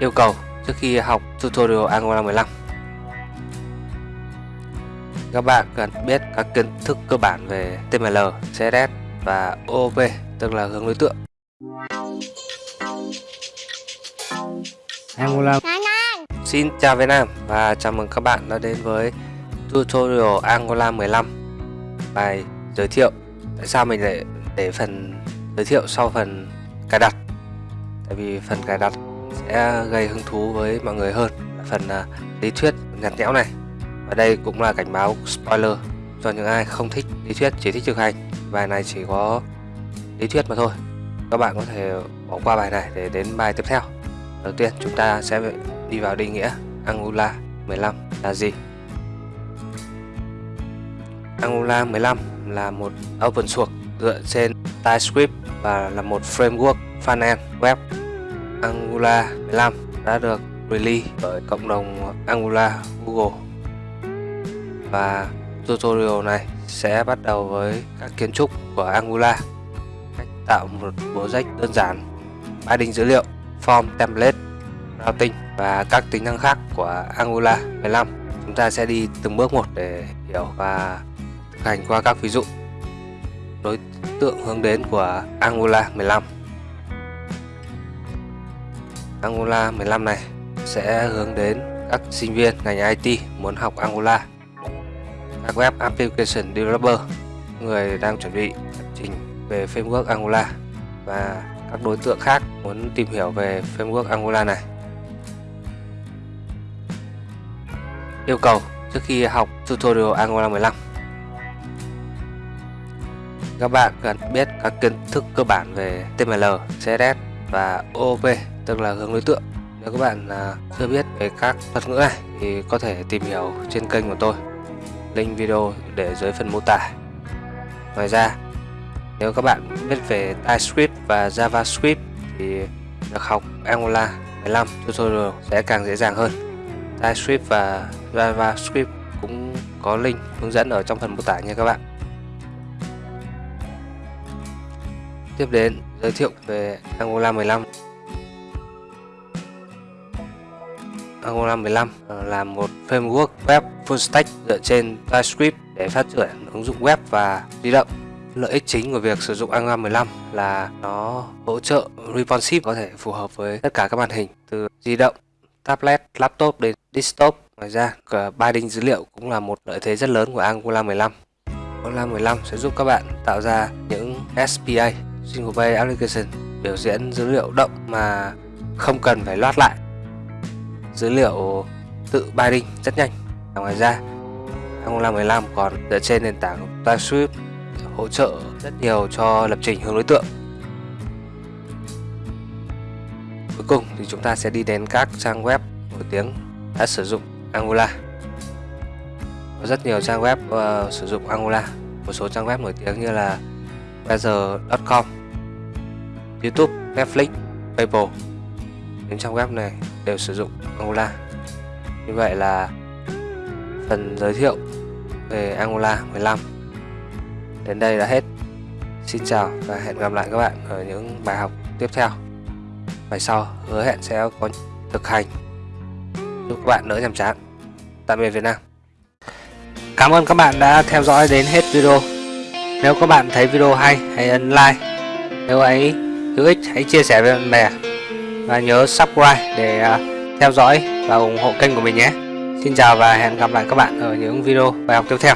Yêu cầu trước khi học tutorial Angular 15 Các bạn cần biết các kiến thức cơ bản về TML, CSS và OOP tức là hướng đối tượng. Angular Xin chào Việt Nam và chào mừng các bạn đã đến với tutorial Angular 15 Bài giới thiệu Tại sao mình lại để phần giới thiệu sau phần cài đặt. Tại vì phần cài đặt sẽ gây hứng thú với mọi người hơn. Phần uh, lý thuyết nhạt nhẽo này. Và đây cũng là cảnh báo spoiler cho những ai không thích lý thuyết chỉ thích thực hành. Bài này chỉ có lý thuyết mà thôi. Các bạn có thể bỏ qua bài này để đến bài tiếp theo. Đầu tiên chúng ta sẽ đi vào định nghĩa Angular 15 là gì? Angular 15 là một open source dựa trên TypeScript và là một framework frontend web. Angular 15 đã được release bởi cộng đồng Angular, Google. Và tutorial này sẽ bắt đầu với các kiến trúc của Angular. Cách tạo một project đơn giản binding dữ liệu, form template, routing và các tính năng khác của Angular 15 chúng ta sẽ đi từng bước một để hiểu và thực hành qua các ví dụ. Đối tượng hướng đến của Angular 15 Angular 15 này sẽ hướng đến các sinh viên ngành IT muốn học Angular các web application developer người đang chuẩn bị lập trình về framework Angular và các đối tượng khác muốn tìm hiểu về framework Angular này. Yêu cầu trước khi học tutorial Angular 15 các bạn cần biết các kiến thức cơ bản về TML, CSS và OOP tức là hướng đối tượng. Nếu các bạn à, chưa biết về các thuật ngữ này, thì có thể tìm hiểu trên kênh của tôi. Link video để dưới phần mô tả. Ngoài ra, nếu các bạn biết về TypeScript và JavaScript, thì việc học Angular 15 tutorial sẽ càng dễ dàng hơn. TypeScript và JavaScript cũng có link hướng dẫn ở trong phần mô tả nha các bạn. Tiếp đến, giới thiệu về Angular 15 Angular 15 ờ, là một framework web full stack dựa trên TypeScript để phát triển ứng dụng web và di động. Lợi ích chính của việc sử dụng Angular 15 là nó hỗ trợ responsive có thể phù hợp với tất cả các màn hình từ di động, tablet, laptop đến desktop. Ngoài ra, cả binding dữ liệu cũng là một lợi thế rất lớn của Angular 15. Angular 15 sẽ giúp các bạn tạo ra những SPA, Single Page Application, biểu diễn dữ liệu động mà không cần phải loát lại dữ liệu tự binding rất nhanh. Và ngoài ra Angular 15 còn dựa trên nền tảng TypeScript hỗ trợ rất nhiều cho lập trình hướng đối tượng. Cuối cùng thì chúng ta sẽ đi đến các trang web nổi tiếng đã sử dụng Angular. Có rất nhiều trang web uh, sử dụng Angular. Một số trang web nổi tiếng như là weather.com YouTube, Netflix, PayPal những trang web này đều sử dụng Angular. Như vậy là phần giới thiệu về Angular 15 đến đây là hết. Xin chào và hẹn gặp lại các bạn ở những bài học tiếp theo. Bài sau hứa hẹn sẽ có thực hành. Giúp các bạn đỡ nhàm chán. Tạm biệt Việt Nam. Cảm ơn các bạn đã theo dõi đến hết video. Nếu các bạn thấy video hay, hãy ấn like. Nếu ấy hữu ích, hãy chia sẻ với bạn bè và nhớ subscribe để ờ, theo dõi và ủng hộ kênh của mình nhé. Xin chào và hẹn gặp lại các bạn ở những video bài học tiếp theo.